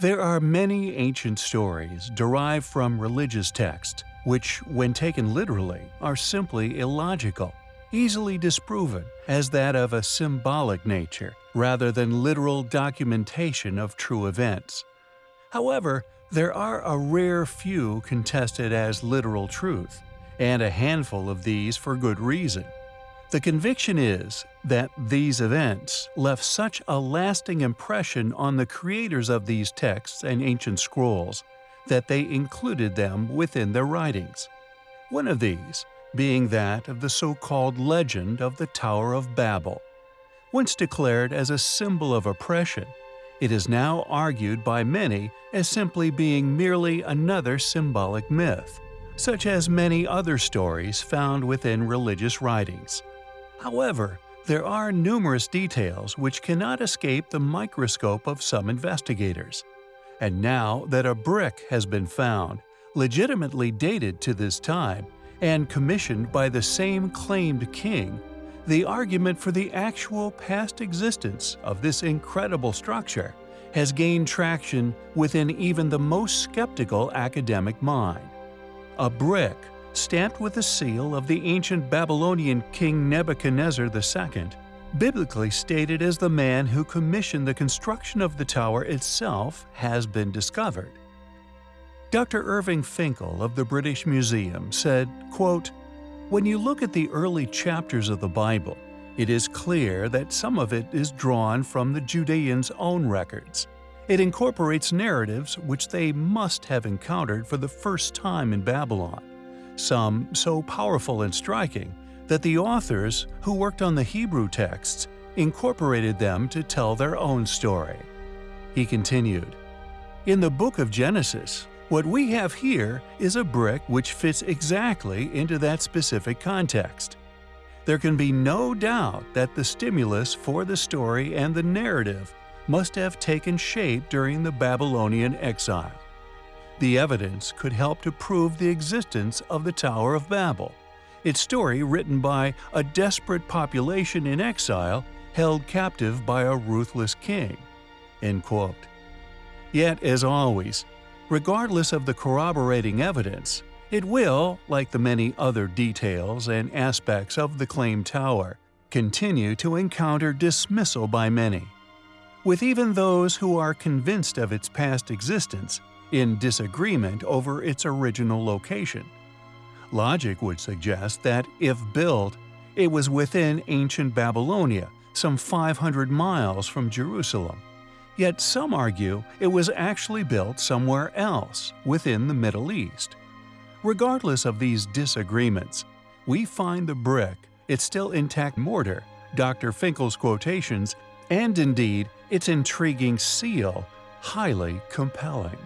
There are many ancient stories derived from religious texts, which, when taken literally, are simply illogical, easily disproven as that of a symbolic nature rather than literal documentation of true events. However, there are a rare few contested as literal truth, and a handful of these for good reason. The conviction is that these events left such a lasting impression on the creators of these texts and ancient scrolls that they included them within their writings. One of these being that of the so-called legend of the Tower of Babel. Once declared as a symbol of oppression, it is now argued by many as simply being merely another symbolic myth, such as many other stories found within religious writings. However, there are numerous details which cannot escape the microscope of some investigators. And now that a brick has been found, legitimately dated to this time, and commissioned by the same claimed king, the argument for the actual past existence of this incredible structure has gained traction within even the most skeptical academic mind. A brick stamped with the seal of the ancient Babylonian king Nebuchadnezzar II, biblically stated as the man who commissioned the construction of the tower itself, has been discovered. Dr. Irving Finkel of the British Museum said, quote, When you look at the early chapters of the Bible, it is clear that some of it is drawn from the Judeans' own records. It incorporates narratives which they must have encountered for the first time in Babylon some so powerful and striking that the authors, who worked on the Hebrew texts, incorporated them to tell their own story. He continued, In the book of Genesis, what we have here is a brick which fits exactly into that specific context. There can be no doubt that the stimulus for the story and the narrative must have taken shape during the Babylonian exile. The evidence could help to prove the existence of the Tower of Babel, its story written by a desperate population in exile held captive by a ruthless king." Yet, as always, regardless of the corroborating evidence, it will, like the many other details and aspects of the claimed tower, continue to encounter dismissal by many. With even those who are convinced of its past existence, in disagreement over its original location. Logic would suggest that, if built, it was within ancient Babylonia, some 500 miles from Jerusalem. Yet some argue it was actually built somewhere else, within the Middle East. Regardless of these disagreements, we find the brick, its still intact mortar, Dr. Finkel's quotations, and indeed its intriguing seal highly compelling.